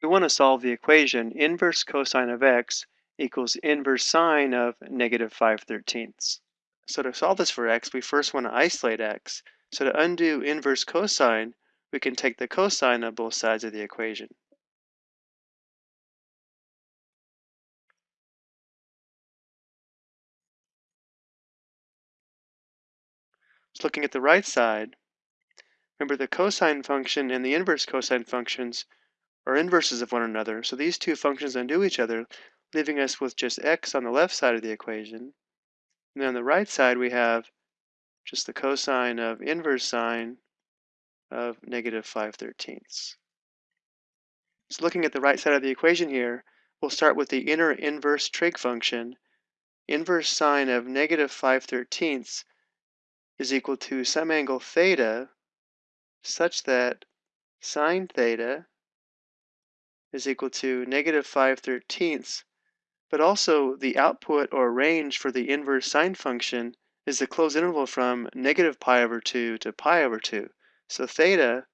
We want to solve the equation inverse cosine of x equals inverse sine of negative 5 thirteenths. So to solve this for x, we first want to isolate x. So to undo inverse cosine, we can take the cosine of both sides of the equation. So looking at the right side, remember the cosine function and the inverse cosine functions are inverses of one another, so these two functions undo each other, leaving us with just x on the left side of the equation. And then on the right side, we have just the cosine of inverse sine of negative 5 thirteenths. So looking at the right side of the equation here, we'll start with the inner inverse trig function. Inverse sine of negative 5 thirteenths is equal to some angle theta such that sine theta is equal to negative 5 thirteenths, but also the output or range for the inverse sine function is the closed interval from negative pi over 2 to pi over 2. So theta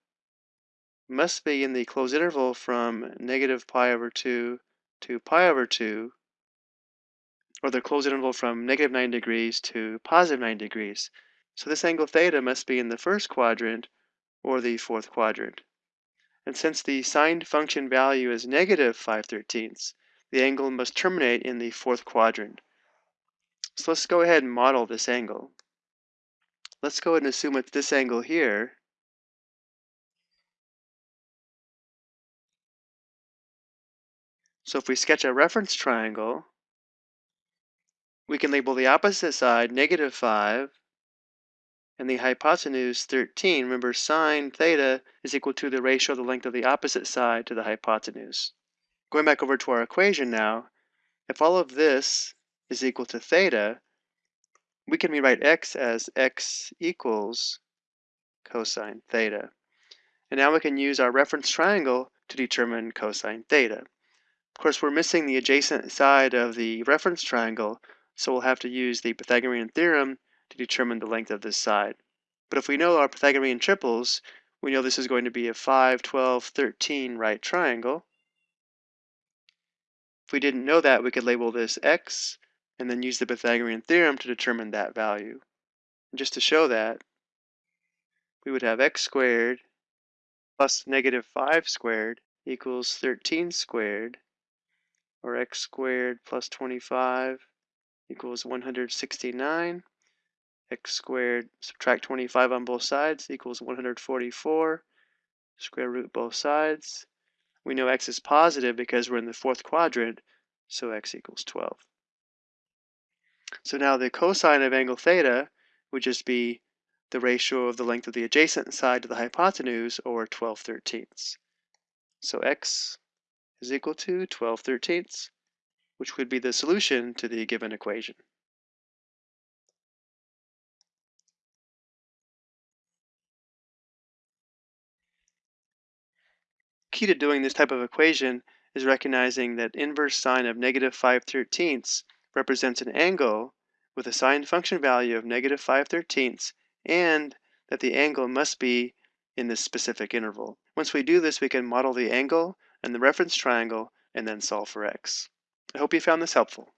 must be in the closed interval from negative pi over 2 to pi over 2, or the closed interval from negative 90 degrees to positive 90 degrees. So this angle theta must be in the first quadrant or the fourth quadrant. And since the sine function value is negative 5 thirteenths, the angle must terminate in the fourth quadrant. So let's go ahead and model this angle. Let's go ahead and assume it's this angle here. So if we sketch a reference triangle, we can label the opposite side negative 5 and the hypotenuse 13. Remember, sine theta is equal to the ratio of the length of the opposite side to the hypotenuse. Going back over to our equation now, if all of this is equal to theta, we can rewrite x as x equals cosine theta. And now we can use our reference triangle to determine cosine theta. Of course, we're missing the adjacent side of the reference triangle, so we'll have to use the Pythagorean theorem to determine the length of this side. But if we know our Pythagorean triples, we know this is going to be a 5, 12, 13 right triangle. If we didn't know that, we could label this x and then use the Pythagorean theorem to determine that value. And just to show that, we would have x squared plus negative 5 squared equals 13 squared, or x squared plus 25 equals 169 x squared, subtract 25 on both sides, equals 144. Square root both sides. We know x is positive because we're in the fourth quadrant, so x equals 12. So now the cosine of angle theta would just be the ratio of the length of the adjacent side to the hypotenuse, or 12 thirteenths. So x is equal to 12 thirteenths, which would be the solution to the given equation. The key to doing this type of equation is recognizing that inverse sine of negative 5 thirteenths represents an angle with a sine function value of negative 5 thirteenths and that the angle must be in this specific interval. Once we do this, we can model the angle and the reference triangle and then solve for x. I hope you found this helpful.